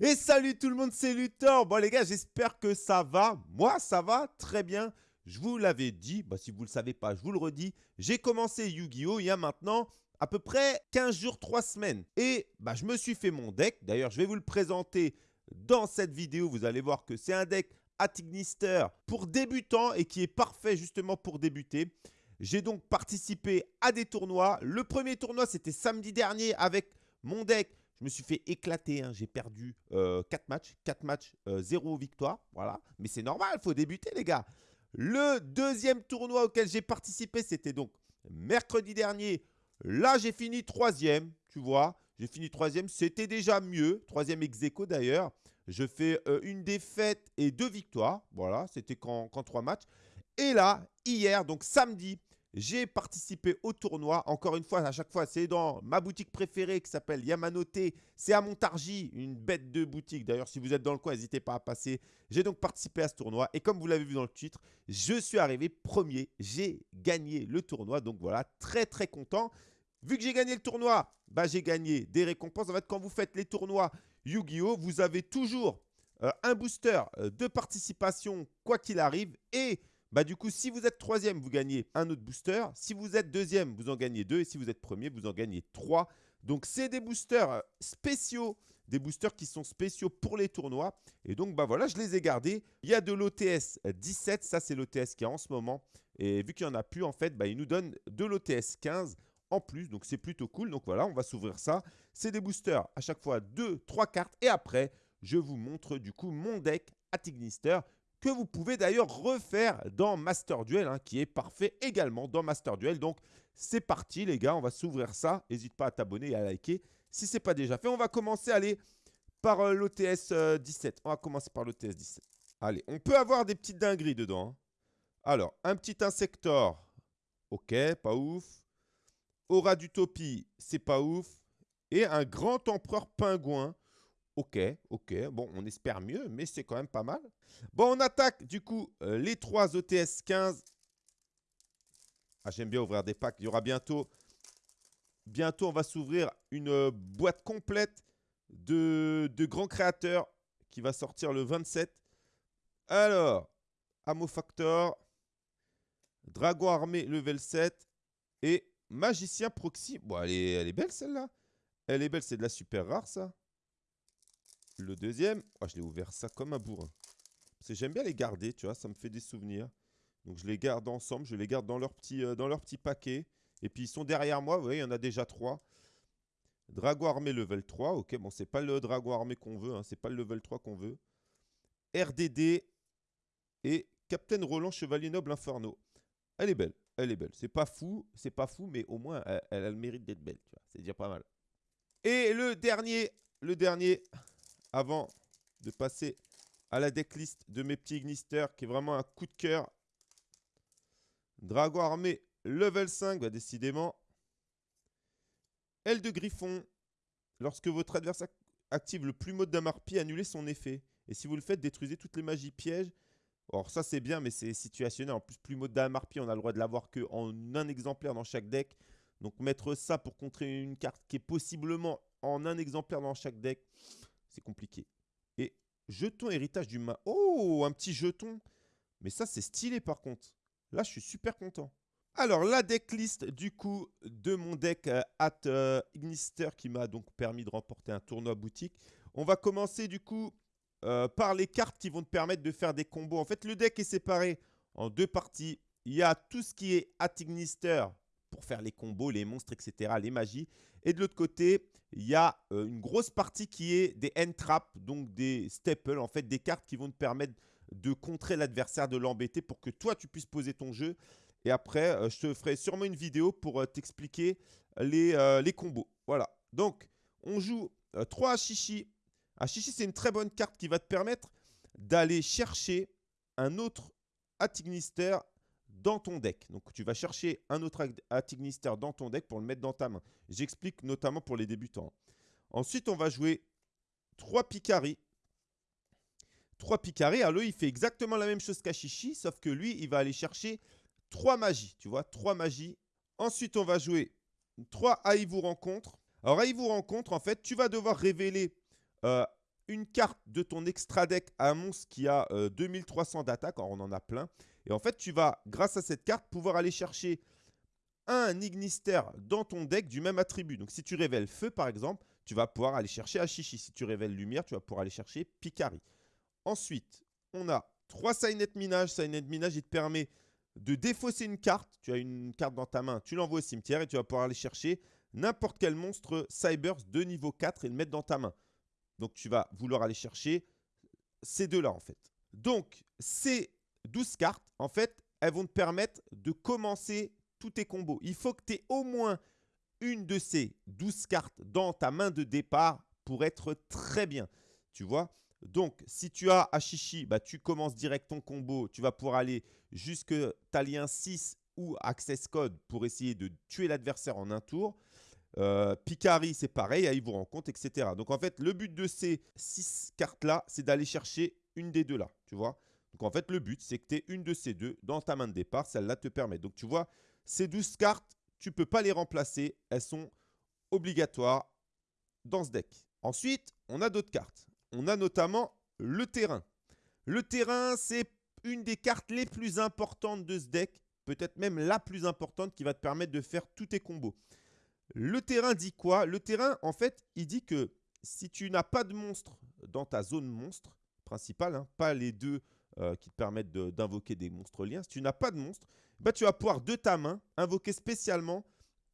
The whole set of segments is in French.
Et salut tout le monde, c'est Luthor. Bon les gars, j'espère que ça va. Moi, ça va très bien. Je vous l'avais dit, bah, si vous ne le savez pas, je vous le redis. J'ai commencé Yu-Gi-Oh! il y a maintenant à peu près 15 jours, 3 semaines. Et bah, je me suis fait mon deck. D'ailleurs, je vais vous le présenter dans cette vidéo. Vous allez voir que c'est un deck Atignister pour débutants et qui est parfait justement pour débuter. J'ai donc participé à des tournois. Le premier tournoi, c'était samedi dernier avec mon deck je me suis fait éclater. Hein. J'ai perdu 4 euh, matchs. 4 matchs, 0 euh, victoire. Voilà. Mais c'est normal, il faut débuter, les gars. Le deuxième tournoi auquel j'ai participé, c'était donc mercredi dernier. Là, j'ai fini troisième, tu vois. J'ai fini troisième, c'était déjà mieux. Troisième ex d'ailleurs. Je fais euh, une défaite et deux victoires. Voilà, c'était qu'en 3 matchs. Et là, hier, donc samedi, j'ai participé au tournoi. Encore une fois, à chaque fois, c'est dans ma boutique préférée qui s'appelle Yamanote. C'est à Montargis, une bête de boutique. D'ailleurs, si vous êtes dans le coin, n'hésitez pas à passer. J'ai donc participé à ce tournoi. Et comme vous l'avez vu dans le titre, je suis arrivé premier. J'ai gagné le tournoi. Donc voilà, très très content. Vu que j'ai gagné le tournoi, bah, j'ai gagné des récompenses. En fait, quand vous faites les tournois Yu-Gi-Oh, vous avez toujours euh, un booster euh, de participation, quoi qu'il arrive. Et bah du coup, si vous êtes troisième, vous gagnez un autre booster. Si vous êtes deuxième, vous en gagnez deux. Et si vous êtes premier, vous en gagnez trois. Donc, c'est des boosters euh, spéciaux, des boosters qui sont spéciaux pour les tournois. Et donc, bah voilà, je les ai gardés. Il y a de l'OTS 17, ça c'est l'OTS qui est en ce moment. Et vu qu'il n'y en a plus, en fait, bah, il nous donne de l'OTS 15 en plus. Donc, c'est plutôt cool. Donc voilà, on va s'ouvrir ça. C'est des boosters à chaque fois 2, 3 cartes. Et après, je vous montre du coup mon deck Atignister que vous pouvez d'ailleurs refaire dans Master Duel, hein, qui est parfait également dans Master Duel. Donc, c'est parti les gars, on va s'ouvrir ça. N'hésite pas à t'abonner et à liker si ce n'est pas déjà fait. On va commencer, aller par euh, l'OTS 17. Euh, on va commencer par l'OTS 17. Allez, on peut avoir des petites dingueries dedans. Hein. Alors, un petit Insector. Ok, pas ouf. Aura d'Utopie, c'est pas ouf. Et un grand empereur pingouin. Ok, ok. Bon, on espère mieux, mais c'est quand même pas mal. Bon, on attaque du coup euh, les trois OTS 15. Ah, j'aime bien ouvrir des packs. Il y aura bientôt... Bientôt, on va s'ouvrir une euh, boîte complète de, de grands créateurs qui va sortir le 27. Alors, Amo Factor, Dragon Armé level 7 et Magicien Proxy. Bon, elle est, elle est belle celle-là. Elle est belle, c'est de la super rare ça. Le deuxième, oh, je l'ai ouvert ça comme un bourrin. Parce j'aime bien les garder, tu vois, ça me fait des souvenirs. Donc je les garde ensemble, je les garde dans leur petit, euh, paquet. Et puis ils sont derrière moi, vous voyez, il y en a déjà trois. Dragon armé level 3, ok, bon, c'est pas le dragon armé qu'on veut, hein, c'est pas le level 3 qu'on veut. RDD et Captain Roland Chevalier Noble Inferno. Elle est belle, elle est belle. C'est pas fou, c'est pas fou, mais au moins elle, elle a le mérite d'être belle, tu vois, c'est déjà pas mal. Et le dernier, le dernier, avant de passer à la decklist de mes petits Ignister, qui est vraiment un coup de cœur. Dragon armé level 5, bah décidément. Aile de Griffon. Lorsque votre adversaire active le plus mode d'Amarpi, annulez son effet. Et si vous le faites, détruisez toutes les magies pièges. Or ça c'est bien, mais c'est situationnel. En plus, plus mode d'Amarpi, on a le droit de l'avoir qu'en un exemplaire dans chaque deck. Donc mettre ça pour contrer une carte qui est possiblement en un exemplaire dans chaque deck, compliqué. Et jeton héritage du main. Oh, un petit jeton. Mais ça, c'est stylé par contre. Là, je suis super content. Alors, la decklist du coup de mon deck euh, at euh, Ignister qui m'a donc permis de remporter un tournoi boutique. On va commencer du coup euh, par les cartes qui vont te permettre de faire des combos. En fait, le deck est séparé en deux parties. Il y a tout ce qui est at Ignister pour faire les combos, les monstres, etc., les magies. Et de l'autre côté, il y a euh, une grosse partie qui est des end traps, donc des staples, en fait, des cartes qui vont te permettre de contrer l'adversaire, de l'embêter pour que toi, tu puisses poser ton jeu. Et après, euh, je te ferai sûrement une vidéo pour euh, t'expliquer les, les, combos. Voilà. Donc, on joue 3 Ashishi. Ashishi, c'est une très bonne carte qui va te permettre d'aller chercher un autre Atignister dans ton deck. Donc, tu vas chercher un autre Atignister dans ton deck pour le mettre dans ta main. J'explique notamment pour les débutants. Ensuite, on va jouer 3 Picari. 3 Picari. Alors, lui, il fait exactement la même chose qu'Ashishi, sauf que lui, il va aller chercher 3 magies. Tu vois, 3 magies. Ensuite, on va jouer 3 vous rencontre. Alors, vous rencontre, en fait, tu vas devoir révéler euh, une carte de ton extra deck à un monstre qui a 2300 euh, d'attaque, on en a plein. Et en fait, tu vas, grâce à cette carte, pouvoir aller chercher un Ignister dans ton deck du même attribut. Donc, si tu révèles Feu, par exemple, tu vas pouvoir aller chercher Ashishi. Si tu révèles Lumière, tu vas pouvoir aller chercher Picari. Ensuite, on a 3 Signet Minage. Signet Minage, il te permet de défausser une carte. Tu as une carte dans ta main, tu l'envoies au cimetière et tu vas pouvoir aller chercher n'importe quel monstre Cybers de niveau 4 et le mettre dans ta main. Donc, tu vas vouloir aller chercher ces deux-là, en fait. Donc, ces 12 cartes, en fait, elles vont te permettre de commencer tous tes combos. Il faut que tu aies au moins une de ces 12 cartes dans ta main de départ pour être très bien. Tu vois donc, si tu as Ashishi, bah, tu commences direct ton combo. Tu vas pouvoir aller jusque Talien 6 ou Access Code pour essayer de tuer l'adversaire en un tour. Euh, Picari, c'est pareil, il vous rencontre, etc. Donc en fait, le but de ces 6 cartes-là, c'est d'aller chercher une des deux là, tu vois. Donc en fait, le but, c'est que tu aies une de ces deux dans ta main de départ, celle-là te permet. Donc tu vois, ces 12 cartes, tu ne peux pas les remplacer, elles sont obligatoires dans ce deck. Ensuite, on a d'autres cartes. On a notamment le terrain. Le terrain, c'est une des cartes les plus importantes de ce deck, peut-être même la plus importante qui va te permettre de faire tous tes combos. Le terrain dit quoi? Le terrain, en fait, il dit que si tu n'as pas de monstre dans ta zone monstre principale, hein, pas les deux euh, qui te permettent d'invoquer des monstres liens, si tu n'as pas de monstre, bah, tu vas pouvoir de ta main invoquer spécialement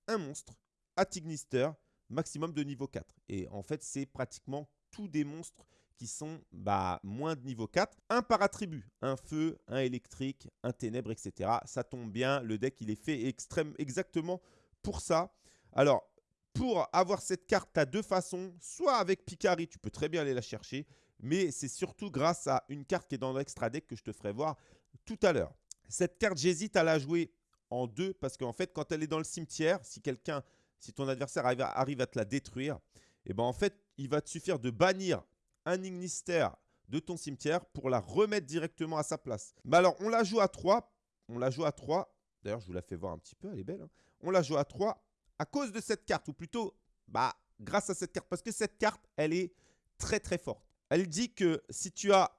un monstre à Tignister, maximum de niveau 4. Et en fait, c'est pratiquement tous des monstres qui sont bah, moins de niveau 4. Un par attribut, un feu, un électrique, un ténèbre, etc. Ça tombe bien, le deck il est fait extrême, exactement pour ça. Alors, pour avoir cette carte, tu as deux façons. Soit avec Picari, tu peux très bien aller la chercher. Mais c'est surtout grâce à une carte qui est dans l'extra deck que je te ferai voir tout à l'heure. Cette carte, j'hésite à la jouer en deux parce qu'en fait, quand elle est dans le cimetière, si quelqu'un, si ton adversaire arrive à, te la détruire, eh ben en fait, il va te suffire de bannir un Ignister de ton cimetière pour la remettre directement à sa place. Mais alors, on la joue à 3. On la joue à 3. D'ailleurs, je vous la fais voir un petit peu, elle est belle. Hein. On la joue à 3 à cause de cette carte, ou plutôt bah, grâce à cette carte, parce que cette carte, elle est très très forte. Elle dit que si tu as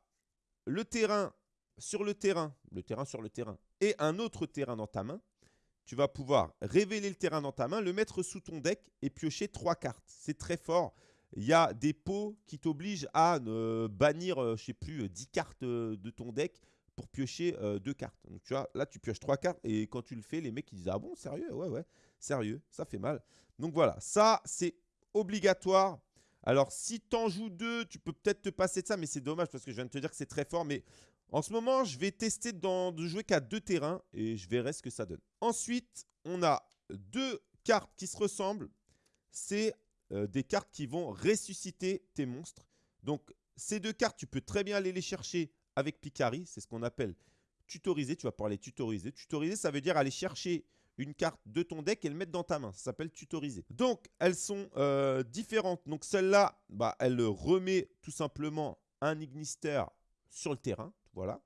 le terrain sur le terrain, le terrain sur le terrain, et un autre terrain dans ta main, tu vas pouvoir révéler le terrain dans ta main, le mettre sous ton deck et piocher trois cartes. C'est très fort. Il y a des pots qui t'obligent à bannir, euh, je sais plus, 10 cartes euh, de ton deck pour piocher euh, deux cartes. Tu vois, là tu pioches trois cartes et quand tu le fais, les mecs ils disent ah bon sérieux? Ouais ouais sérieux ça fait mal. Donc voilà ça c'est obligatoire. Alors si tu en joues deux, tu peux peut-être te passer de ça, mais c'est dommage parce que je viens de te dire que c'est très fort. Mais en ce moment, je vais tester de jouer qu'à deux terrains et je verrai ce que ça donne. Ensuite, on a deux cartes qui se ressemblent. C'est euh, des cartes qui vont ressusciter tes monstres. Donc ces deux cartes, tu peux très bien aller les chercher avec Picari, c'est ce qu'on appelle tutoriser. Tu vas parler tutoriser. Tutoriser, ça veut dire aller chercher une carte de ton deck et le mettre dans ta main. Ça s'appelle tutoriser. Donc, elles sont euh, différentes. Donc, celle-là, bah, elle remet tout simplement un Ignister sur le terrain. Voilà.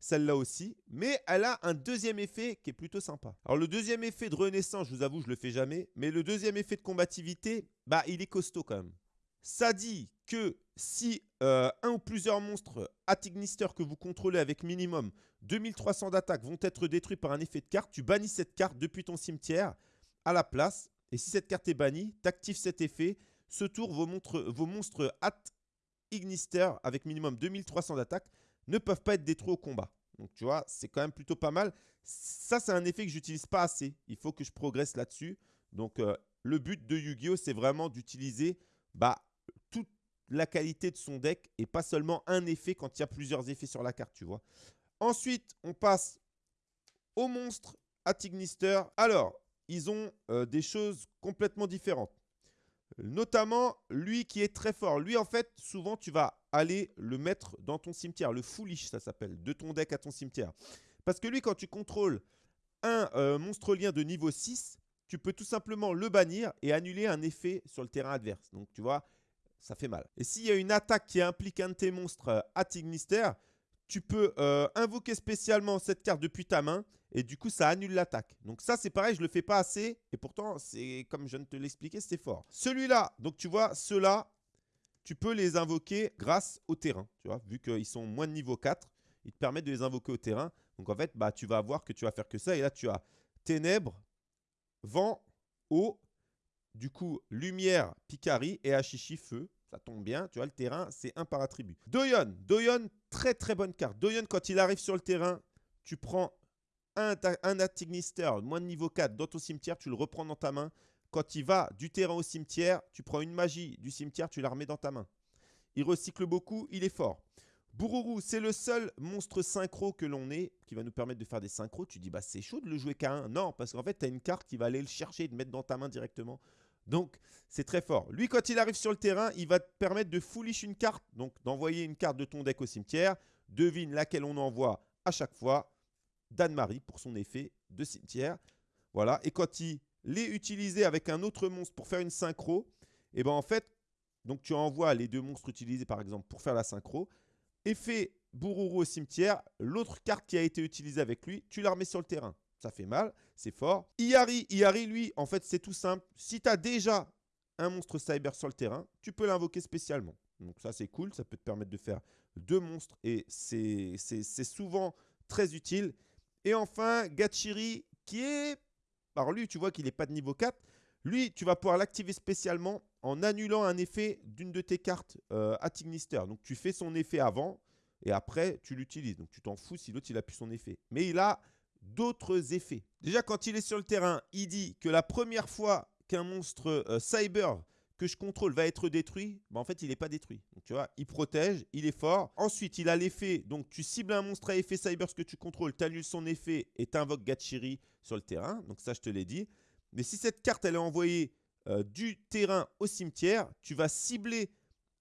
Celle-là aussi. Mais elle a un deuxième effet qui est plutôt sympa. Alors, le deuxième effet de renaissance, je vous avoue, je le fais jamais. Mais le deuxième effet de combativité, bah, il est costaud quand même. Ça dit que si euh, un ou plusieurs monstres Atignister que vous contrôlez avec minimum 2300 d'attaque vont être détruits par un effet de carte, tu bannis cette carte depuis ton cimetière à la place. Et si cette carte est bannie, tu actives cet effet. Ce tour, vos, vos monstres Ignister avec minimum 2300 d'attaque ne peuvent pas être détruits au combat. Donc tu vois, c'est quand même plutôt pas mal. Ça, c'est un effet que j'utilise pas assez. Il faut que je progresse là-dessus. Donc euh, le but de Yu-Gi-Oh, c'est vraiment d'utiliser bah, la qualité de son deck et pas seulement un effet quand il y a plusieurs effets sur la carte, tu vois. Ensuite, on passe au monstre à Tignister. Alors, ils ont euh, des choses complètement différentes. Notamment, lui qui est très fort. Lui, en fait, souvent, tu vas aller le mettre dans ton cimetière. Le foolish, ça s'appelle. De ton deck à ton cimetière. Parce que lui, quand tu contrôles un euh, monstre lien de niveau 6, tu peux tout simplement le bannir et annuler un effet sur le terrain adverse. Donc, tu vois, ça fait mal. Et s'il y a une attaque qui implique un de tes monstres euh, à Tignister, tu peux euh, invoquer spécialement cette carte depuis ta main et du coup ça annule l'attaque. Donc ça c'est pareil, je le fais pas assez et pourtant c'est comme je viens de te l'expliquer, c'est fort. Celui-là, donc tu vois, ceux-là, tu peux les invoquer grâce au terrain. Tu vois, vu qu'ils sont moins de niveau 4, ils te permettent de les invoquer au terrain. Donc en fait, bah, tu vas voir que tu vas faire que ça. Et là, tu as ténèbres, vent, eau, du coup, lumière, Picari et Hachichi, feu. Ça tombe bien, tu vois, le terrain, c'est un par attribut. Doyon, Doyon, très très bonne carte. Doyon, quand il arrive sur le terrain, tu prends un, un Atignister, moins de niveau 4, dans ton cimetière, tu le reprends dans ta main. Quand il va du terrain au cimetière, tu prends une magie du cimetière, tu la remets dans ta main. Il recycle beaucoup, il est fort. Bururu, c'est le seul monstre synchro que l'on ait qui va nous permettre de faire des synchros. Tu dis, bah c'est chaud de le jouer qu'à 1. Non, parce qu'en fait, tu as une carte qui va aller le chercher et te mettre dans ta main directement. Donc, c'est très fort. Lui, quand il arrive sur le terrain, il va te permettre de foolish une carte, donc d'envoyer une carte de ton deck au cimetière. Devine laquelle on envoie à chaque fois. Dan-Marie pour son effet de cimetière. Voilà. Et quand il est utilisé avec un autre monstre pour faire une synchro, et eh ben en fait, donc tu envoies les deux monstres utilisés par exemple pour faire la synchro. Effet Bururu au cimetière, l'autre carte qui a été utilisée avec lui, tu la remets sur le terrain ça fait mal, c'est fort. Iari, Iari, lui, en fait, c'est tout simple. Si tu as déjà un monstre cyber sur le terrain, tu peux l'invoquer spécialement. Donc ça, c'est cool, ça peut te permettre de faire deux monstres et c'est souvent très utile. Et enfin, Gachiri, qui est... Alors lui, tu vois qu'il n'est pas de niveau 4. Lui, tu vas pouvoir l'activer spécialement en annulant un effet d'une de tes cartes euh, à Tignister. Donc tu fais son effet avant et après, tu l'utilises. Donc tu t'en fous si l'autre, il a plus son effet. Mais il a d'autres effets. Déjà, quand il est sur le terrain, il dit que la première fois qu'un monstre euh, cyber que je contrôle va être détruit, bah en fait, il n'est pas détruit. Donc, tu vois, il protège, il est fort. Ensuite, il a l'effet, donc tu cibles un monstre à effet cyber que tu contrôles, tu annules son effet et tu invoques Gachiri sur le terrain. Donc ça, je te l'ai dit. Mais si cette carte, elle est envoyée euh, du terrain au cimetière, tu vas cibler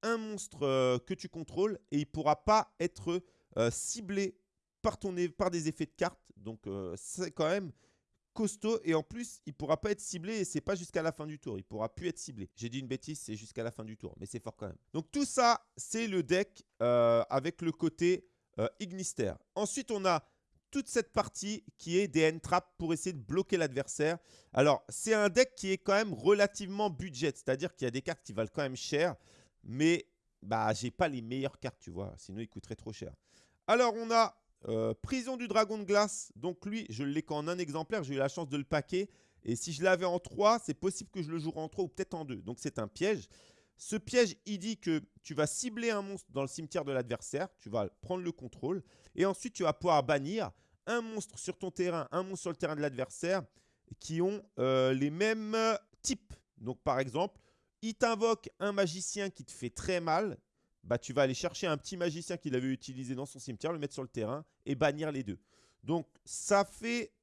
un monstre euh, que tu contrôles et il ne pourra pas être ciblé par, des effets de carte. Donc, euh, c'est quand même costaud. Et en plus, il ne pourra pas être ciblé et c'est pas jusqu'à la fin du tour. Il pourra plus être ciblé. J'ai dit une bêtise, c'est jusqu'à la fin du tour. Mais c'est fort quand même. Donc, tout ça, c'est le deck euh, avec le côté euh, Ignister. Ensuite, on a toute cette partie qui est des end-traps pour essayer de bloquer l'adversaire. Alors, c'est un deck qui est quand même relativement budget. C'est-à-dire qu'il y a des cartes qui valent quand même cher. Mais bah, j'ai pas les meilleures cartes, tu vois. Sinon, il coûterait trop cher. Alors, on a euh, prison du dragon de glace. Donc lui, je l'ai qu'en un exemplaire. J'ai eu la chance de le paquer. Et si je l'avais en 3, c'est possible que je le joue en 3 ou peut-être en 2. Donc c'est un piège. Ce piège, il dit que tu vas cibler un monstre dans le cimetière de l'adversaire. Tu vas prendre le contrôle. Et ensuite, tu vas pouvoir bannir un monstre sur ton terrain, un monstre sur le terrain de l'adversaire qui ont euh, les mêmes types. Donc par exemple, il t'invoque un magicien qui te fait très mal bah, tu vas aller chercher un petit magicien qu'il avait utilisé dans son cimetière, le mettre sur le terrain et bannir les deux. Donc, ça fait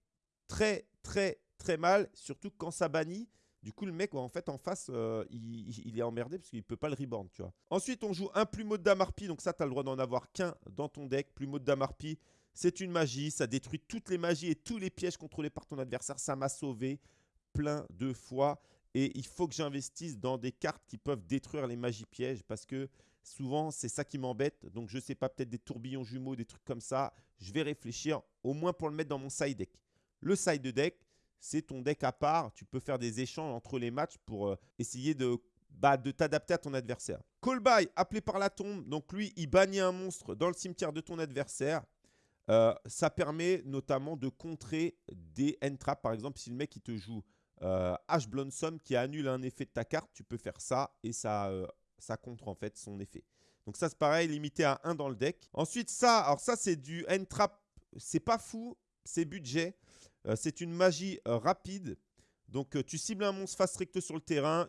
très, très, très mal, surtout quand ça bannit. Du coup, le mec, en fait, en face, euh, il, est emmerdé parce qu'il ne peut pas le reborn, tu vois. Ensuite, on joue un plumeau de Damarpi. Donc ça, tu as le droit d'en avoir qu'un dans ton deck. Plumeau de Damarpi, c'est une magie. Ça détruit toutes les magies et tous les pièges contrôlés par ton adversaire. Ça m'a sauvé plein de fois. Et il faut que j'investisse dans des cartes qui peuvent détruire les magies pièges parce que Souvent, c'est ça qui m'embête. Donc, je ne sais pas, peut-être des tourbillons jumeaux, des trucs comme ça. Je vais réfléchir au moins pour le mettre dans mon side deck. Le side deck, c'est ton deck à part. Tu peux faire des échanges entre les matchs pour euh, essayer de, bah, de t'adapter à ton adversaire. Call by, appelé par la tombe. Donc, lui, il bannit un monstre dans le cimetière de ton adversaire. Euh, ça permet notamment de contrer des end traps. Par exemple, si le mec il te joue euh, Ash Blossom qui annule un effet de ta carte, tu peux faire ça et ça euh, ça contre en fait son effet. Donc ça c'est pareil, limité à 1 dans le deck. Ensuite ça, alors ça c'est du end trap, c'est pas fou, c'est budget. Euh, c'est une magie euh, rapide. Donc euh, tu cibles un monstre face recto sur le terrain,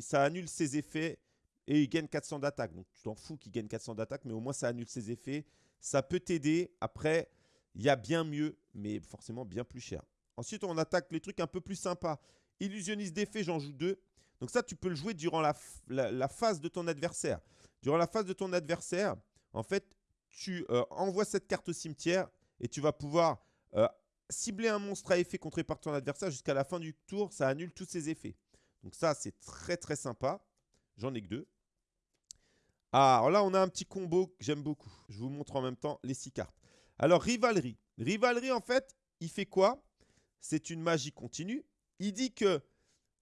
ça annule ses effets et il gagne 400 d'attaque. Donc tu t'en fous qu'il gagne 400 d'attaque, mais au moins ça annule ses effets. Ça peut t'aider. Après, il y a bien mieux, mais forcément bien plus cher. Ensuite, on attaque les trucs un peu plus sympas. Illusionniste d'effet, j'en joue deux. Donc ça, tu peux le jouer durant la, phase de ton adversaire. Durant la phase de ton adversaire, en fait, tu euh, envoies cette carte au cimetière et tu vas pouvoir euh, cibler un monstre à effet contré par ton adversaire jusqu'à la fin du tour. Ça annule tous ses effets. Donc ça, c'est très très sympa. J'en ai que deux. Ah, alors là, on a un petit combo que j'aime beaucoup. Je vous montre en même temps les six cartes. Alors, Rivalerie. Rivalerie, en fait, il fait quoi? C'est une magie continue. Il dit que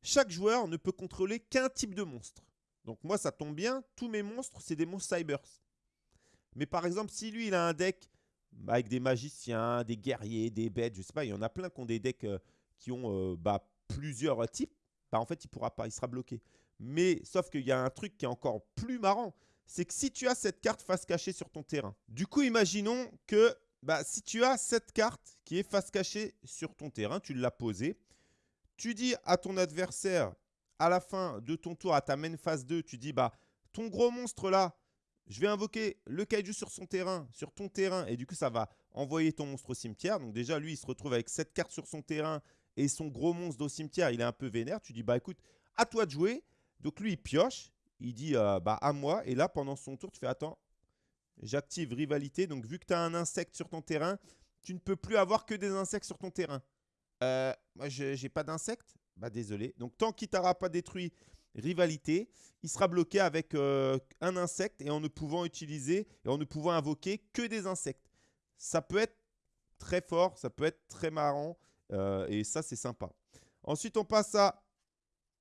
chaque joueur ne peut contrôler qu'un type de monstre. Donc moi, ça tombe bien, tous mes monstres, c'est des monstres Cybers. Mais par exemple, si lui, il a un deck bah, avec des magiciens, des guerriers, des bêtes, je sais pas, il y en a plein qui ont des decks euh, qui ont euh, bah, plusieurs types, bah, en fait, il pourra pas, il sera bloqué. Mais sauf qu'il y a un truc qui est encore plus marrant, c'est que si tu as cette carte face cachée sur ton terrain, du coup, imaginons que bah, si tu as cette carte qui est face cachée sur ton terrain, tu l'as posée, tu dis à ton adversaire, à la fin de ton tour, à ta main phase 2, tu dis, bah, ton gros monstre là, je vais invoquer le kaiju sur son terrain, sur ton terrain, et du coup, ça va envoyer ton monstre au cimetière. Donc déjà, lui, il se retrouve avec cette carte sur son terrain et son gros monstre au cimetière, il est un peu vénère. Tu dis, bah écoute, à toi de jouer. Donc lui, il pioche, il dit, euh, bah à moi. Et là, pendant son tour, tu fais, attends, j'active rivalité. Donc vu que tu as un insecte sur ton terrain, tu ne peux plus avoir que des insectes sur ton terrain. Euh, moi, je n'ai pas d'insectes. Bah désolé. Donc tant qu'il t'aura pas détruit rivalité, il sera bloqué avec euh, un insecte et en ne pouvant utiliser et en ne pouvant invoquer que des insectes. Ça peut être très fort, ça peut être très marrant euh, et ça c'est sympa. Ensuite on passe à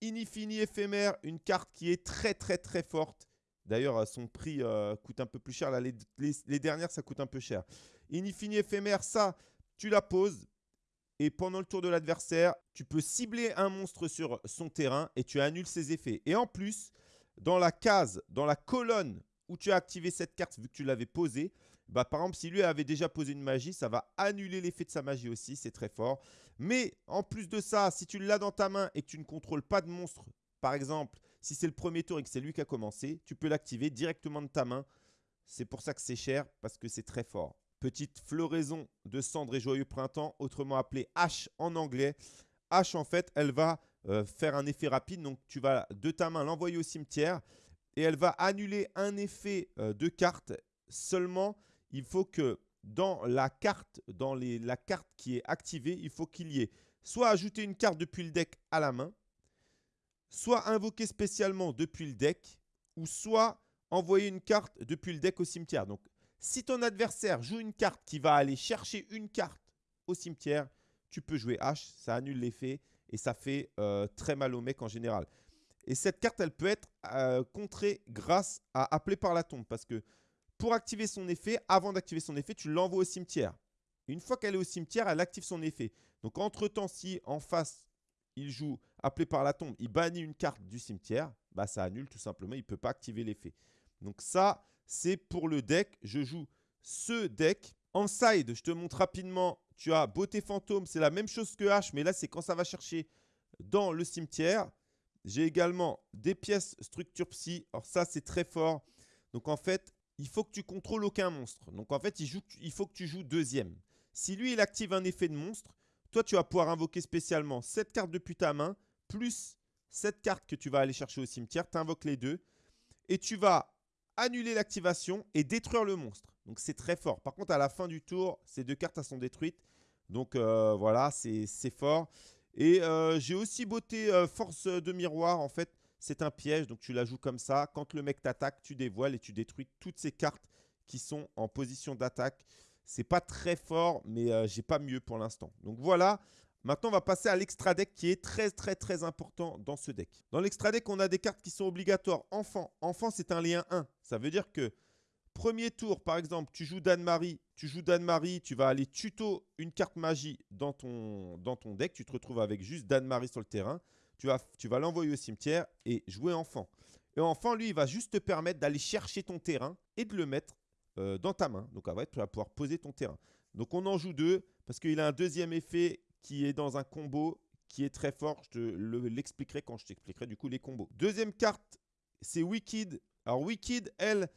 Inifini éphémère, une carte qui est très très très forte. D'ailleurs son prix coûte un peu plus cher, Là, les, les, dernières ça coûte un peu cher. Inifini éphémère, ça tu la poses, et pendant le tour de l'adversaire, tu peux cibler un monstre sur son terrain et tu annules ses effets. Et en plus, dans la case, dans la colonne où tu as activé cette carte, vu que tu l'avais posée, bah, par exemple, si lui avait déjà posé une magie, ça va annuler l'effet de sa magie aussi, c'est très fort. Mais en plus de ça, si tu l'as dans ta main et que tu ne contrôles pas de monstre, par exemple, si c'est le premier tour et que c'est lui qui a commencé, tu peux l'activer directement de ta main. C'est pour ça que c'est cher, parce que c'est très fort. Petite floraison de cendre et joyeux printemps, autrement appelée H en anglais. H, en fait, elle va euh, faire un effet rapide. Donc, tu vas de ta main l'envoyer au cimetière et elle va annuler un effet euh, de carte. Seulement, il faut que dans la carte qui est activée, il faut qu'il y ait soit ajouter une carte depuis le deck à la main, soit invoquer spécialement depuis le deck, ou soit envoyer une carte depuis le deck au cimetière. Donc, si ton adversaire joue une carte qui va aller chercher une carte au cimetière, tu peux jouer H, ça annule l'effet et ça fait euh, très mal au mec en général. Et cette carte, elle peut être euh, contrée grâce à appeler par la tombe. Parce que pour activer son effet, avant d'activer son effet, tu l'envoies au cimetière. Une fois qu'elle est au cimetière, elle active son effet. Donc entre-temps, si en face, il joue appelé par la tombe, il bannit une carte du cimetière, bah ça annule tout simplement, il ne peut pas activer l'effet. Donc ça, c'est pour le deck. Je joue ce deck. En side, je te montre rapidement, tu as Beauté Fantôme, c'est la même chose que H, mais là, c'est quand ça va chercher dans le cimetière. J'ai également des pièces structure psy. Alors ça, c'est très fort. Donc en fait, il faut que tu contrôles aucun monstre. Donc en fait, il, faut que tu joues deuxième. Si lui, il active un effet de monstre, toi, tu vas pouvoir invoquer spécialement cette carte depuis ta main, plus cette carte que tu vas aller chercher au cimetière. Tu invoques les deux. Et tu vas annuler l'activation et détruire le monstre. Donc c'est très fort. Par contre, à la fin du tour, ces deux cartes sont détruites. Donc euh, voilà, c'est fort. Et euh, j'ai aussi beauté euh, force de miroir. En fait, c'est un piège. Donc tu la joues comme ça. Quand le mec t'attaque, tu dévoiles et tu détruis toutes ces cartes qui sont en position d'attaque. C'est pas très fort, mais j'ai pas mieux pour l'instant. Donc voilà, Maintenant, on va passer à l'extra deck qui est très très très important dans ce deck. Dans l'extra deck, on a des cartes qui sont obligatoires. Enfant, enfant c'est un lien 1. Ça veut dire que premier tour, par exemple, tu joues Dan-Marie, tu joues Dan-Marie, tu vas aller tuto une carte magie dans ton, deck. Tu te retrouves avec juste Dan-Marie sur le terrain. Tu vas, l'envoyer au cimetière et jouer enfant. Et enfant, lui, il va juste te permettre d'aller chercher ton terrain et de le mettre euh, dans ta main. Donc, fait, tu vas pouvoir poser ton terrain. Donc, on en joue deux parce qu'il a un deuxième effet qui est dans un combo qui est très fort. Je te l'expliquerai quand je t'expliquerai du coup les combos. Deuxième carte, c'est Wicked. Alors Wicked, elle,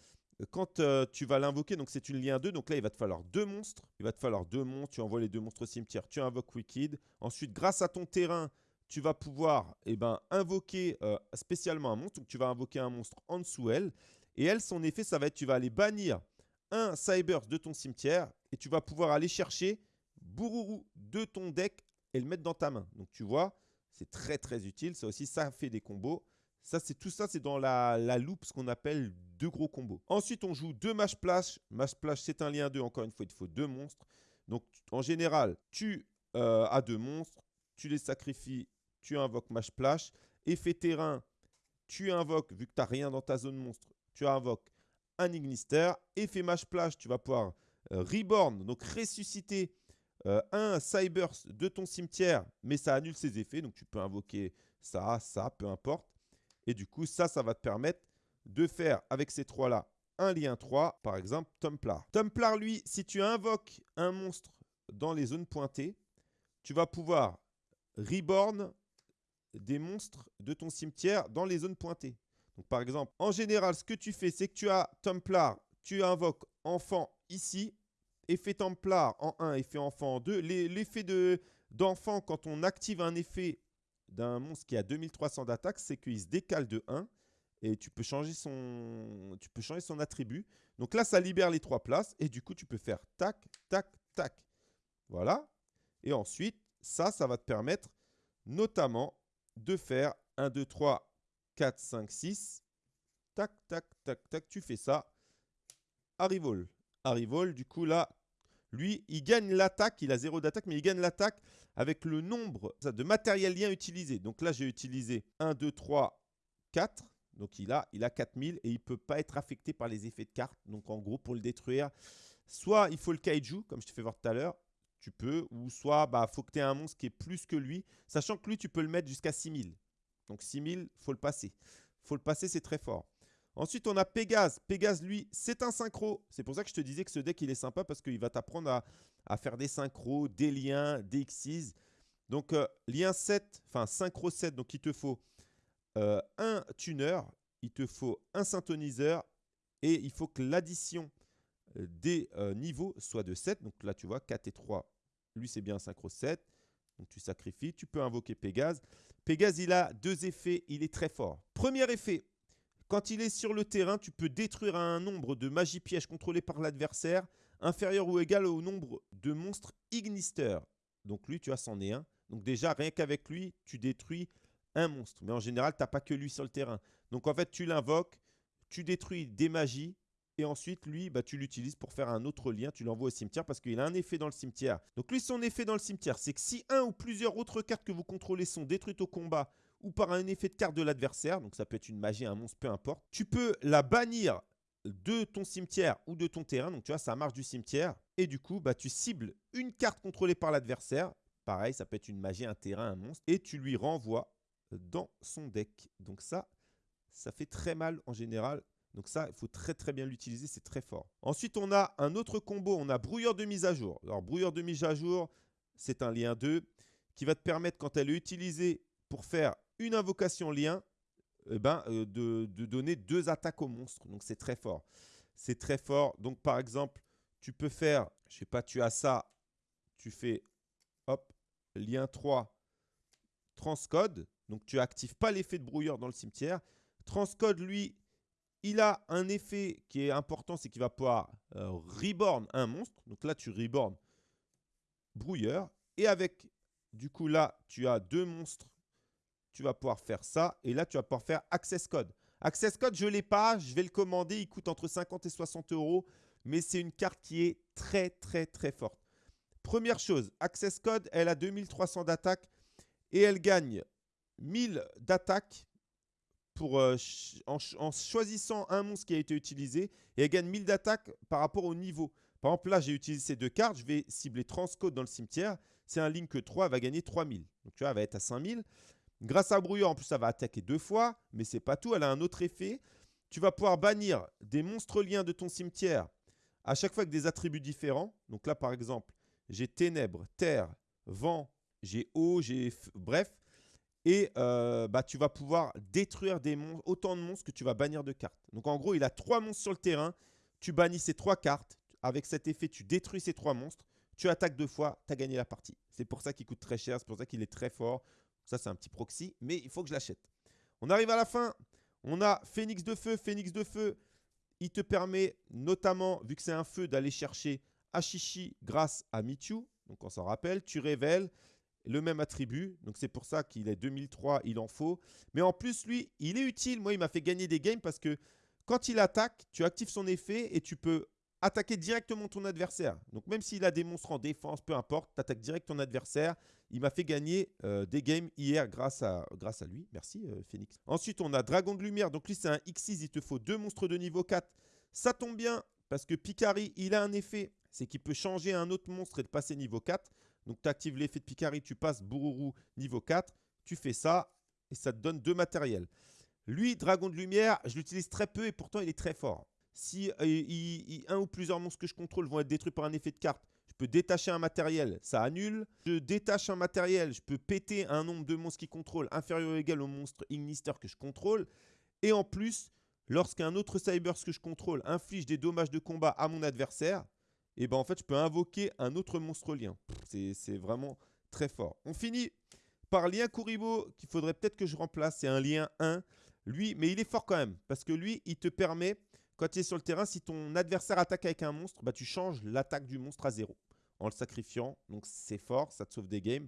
quand euh, tu vas l'invoquer, donc c'est une lien 2, donc là il va te falloir deux monstres. Il va te falloir deux monstres, tu envoies les deux monstres au cimetière, tu invoques Wicked. Ensuite, grâce à ton terrain, tu vas pouvoir eh ben, invoquer euh, spécialement un monstre. Donc tu vas invoquer un monstre en dessous elle. Et elle, son effet, ça va être, tu vas aller bannir un Cybers de ton cimetière et tu vas pouvoir aller chercher Bourourou de ton deck et le mettre dans ta main. Donc tu vois, c'est très très utile. Ça aussi, ça fait des combos. Ça, c'est tout ça, c'est dans la, la loupe, ce qu'on appelle deux gros combos. Ensuite, on joue deux match splash. Match splash, c'est un lien 2. Encore une fois, il faut deux monstres. Donc, en général, tu euh, as deux monstres. Tu les sacrifies. Tu invoques match splash. Effet terrain, tu invoques, vu que tu n'as rien dans ta zone monstre, tu invoques un Ignister. Effet Mage Plage, tu vas pouvoir euh, reborn, donc ressusciter euh, un Cyburst de ton cimetière, mais ça annule ses effets. Donc tu peux invoquer ça, ça, peu importe. Et du coup, ça, va te permettre de faire avec ces trois-là un lien 3, par exemple Templar. Templar, lui, si tu invoques un monstre dans les zones pointées, tu vas pouvoir reborn des monstres de ton cimetière dans les zones pointées. Donc, par exemple, en général, ce que tu fais, c'est que tu as Templar, tu invoques enfant ici, effet Templar en 1, effet enfant en 2. L'effet d'enfant, quand on active un effet d'un monstre qui a 2300 d'attaque, c'est qu'il se décale de 1 et tu peux changer son, attribut. Donc là, ça libère les trois places et du coup, tu peux faire tac, tac, tac. Voilà. Et ensuite, ça, ça va te permettre notamment de faire 1, 2, 3, 4, 5, 6. Tac, tac, tac, tac. Tu fais ça. Arrivol. Arrivol, du coup, là, lui, il gagne l'attaque. Il a zéro d'attaque, mais il gagne l'attaque avec le nombre de matériel lien utilisé. Donc là, j'ai utilisé 1, 2, 3, 4. Donc il a, il a 4000 et il ne peut pas être affecté par les effets de carte. Donc en gros, pour le détruire, soit il faut le kaiju, comme je te fais voir tout à l'heure, tu peux, ou soit il bah, faut que tu aies un monstre qui est plus que lui, sachant que lui, tu peux le mettre jusqu'à 6000. Donc 6000, faut le passer. faut le passer, c'est très fort. Ensuite, on a Pégase. Pégase, lui, c'est un synchro. C'est pour ça que je te disais que ce deck, il est sympa parce qu'il va t'apprendre à, faire des synchros, des liens, des Xyz. Donc, euh, lien 7, enfin synchro 7, donc il te faut euh, un tuner, il te faut un synthoniseur et il faut que l'addition euh, des niveaux soit de 7. Donc là, tu vois, 4 et 3, lui, c'est bien un synchro 7. Donc tu sacrifies, tu peux invoquer Pégase. Pégase, il a deux effets, il est très fort. Premier effet, quand il est sur le terrain, tu peux détruire un nombre de magie pièges contrôlés par l'adversaire inférieur ou égal au nombre de monstres Ignister. Donc lui, tu as c'en est un. Donc déjà, rien qu'avec lui, tu détruis un monstre. Mais en général, tu n'as pas que lui sur le terrain. Donc en fait, tu l'invoques, tu détruis des magies, et ensuite, lui, bah, tu l'utilises pour faire un autre lien. Tu l'envoies au cimetière parce qu'il a un effet dans le cimetière. Donc lui, son effet dans le cimetière, c'est que si un ou plusieurs autres cartes que vous contrôlez sont détruites au combat ou par un effet de carte de l'adversaire, donc ça peut être une magie, un monstre, peu importe, tu peux la bannir de ton cimetière ou de ton terrain. Donc tu vois, ça marche du cimetière. Et du coup, bah, tu cibles une carte contrôlée par l'adversaire. Pareil, ça peut être une magie, un terrain, un monstre. Et tu lui renvoies dans son deck. Donc ça, ça fait très mal en général. Donc ça, il faut très très bien l'utiliser, c'est très fort. Ensuite, on a un autre combo, on a brouilleur de mise à jour. Alors brouilleur de mise à jour, c'est un lien 2 qui va te permettre, quand elle est utilisée pour faire une invocation lien, eh ben, euh, de, donner deux attaques au monstre. Donc c'est très fort. C'est très fort. Donc par exemple, tu peux faire, je sais pas, tu as ça, tu fais, hop, lien 3, transcode. Donc, tu n'actives pas l'effet de brouilleur dans le cimetière. Transcode, lui, il a un effet qui est important, c'est qu'il va pouvoir euh, reborn un monstre. Donc là, tu reborn brouilleur. Et avec, du coup, là, tu as deux monstres. Tu vas pouvoir faire ça. Et là, tu vas pouvoir faire Access Code. Access Code, je ne l'ai pas. Je vais le commander. Il coûte entre 50 et 60 euros. Mais c'est une carte qui est très, très, très forte. Première chose, Access Code, elle a 2300 d'attaque. Et elle gagne 1000 d'attaque euh, en, choisissant un monstre qui a été utilisé et elle gagne 1000 d'attaque par rapport au niveau. Par exemple, là, j'ai utilisé ces deux cartes. Je vais cibler Transcode dans le cimetière. C'est un Link 3, elle va gagner 3000. Donc, tu vois, elle va être à 5000. Grâce à Brouilleur, en plus, ça va attaquer deux fois, mais c'est pas tout. Elle a un autre effet. Tu vas pouvoir bannir des monstres liens de ton cimetière à chaque fois avec des attributs différents. Donc là, par exemple, j'ai ténèbres, terre, vent, j'ai eau, j'ai... Bref, et euh, bah, tu vas pouvoir détruire des monstres, autant de monstres que tu vas bannir de cartes. Donc en gros, il a trois monstres sur le terrain. Tu bannis ces trois cartes. Avec cet effet, tu détruis ces trois monstres. Tu attaques deux fois, tu as gagné la partie. C'est pour ça qu'il coûte très cher, c'est pour ça qu'il est très fort. Ça, c'est un petit proxy, mais il faut que je l'achète. On arrive à la fin. On a Phoenix de Feu. Phoenix de Feu, il te permet notamment, vu que c'est un feu, d'aller chercher Ashishi grâce à Michu. Donc on s'en rappelle, tu révèles le même attribut. Donc c'est pour ça qu'il est 2003, il en faut. Mais en plus, lui, il est utile. Moi, il m'a fait gagner des games parce que quand il attaque, tu actives son effet et tu peux attaquer directement ton adversaire. Donc même s'il a des monstres en défense, peu importe, tu attaques direct ton adversaire. Il m'a fait gagner euh, des games hier grâce à, lui. Merci euh, Phoenix. Ensuite, on a Dragon de Lumière. Donc lui, c'est un X6. Il te faut deux monstres de niveau 4. Ça tombe bien parce que Picari, il a un effet. C'est qu'il peut changer un autre monstre et passer niveau 4. Donc tu actives l'effet de Picari, tu passes Bururu niveau 4. Tu fais ça et ça te donne deux matériels. Lui, Dragon de Lumière, je l'utilise très peu et pourtant il est très fort. Si euh, un ou plusieurs monstres que je contrôle vont être détruits par un effet de carte, je peux détacher un matériel, ça annule. Je détache un matériel, je peux péter un nombre de monstres qui contrôle inférieur ou égal au monstre Ignister que je contrôle. Et en plus, lorsqu'un autre Cybers que je contrôle inflige des dommages de combat à mon adversaire, et eh ben en fait je peux invoquer un autre monstre lien. C'est vraiment très fort. On finit par lien Kuribo qu'il faudrait peut-être que je remplace. C'est un lien 1. Lui, mais il est fort quand même. Parce que lui, il te permet, quand tu es sur le terrain, si ton adversaire attaque avec un monstre, bah, tu changes l'attaque du monstre à 0 en le sacrifiant. Donc c'est fort, ça te sauve des games.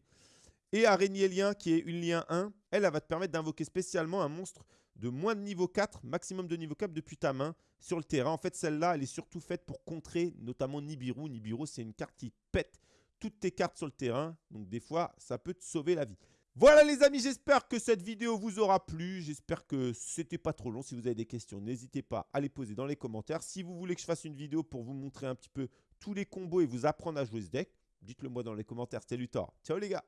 Et Araignée Lien, qui est une lien 1, elle, elle va te permettre d'invoquer spécialement un monstre de moins de niveau 4, maximum de niveau 4 depuis ta main sur le terrain. En fait, celle-là, elle est surtout faite pour contrer notamment Nibiru. Nibiru, c'est une carte qui pète toutes tes cartes sur le terrain. Donc des fois, ça peut te sauver la vie. Voilà les amis, j'espère que cette vidéo vous aura plu. J'espère que c'était pas trop long. Si vous avez des questions, n'hésitez pas à les poser dans les commentaires. Si vous voulez que je fasse une vidéo pour vous montrer un petit peu tous les combos et vous apprendre à jouer ce deck, dites-le moi dans les commentaires. C'était Luthor. Ciao les gars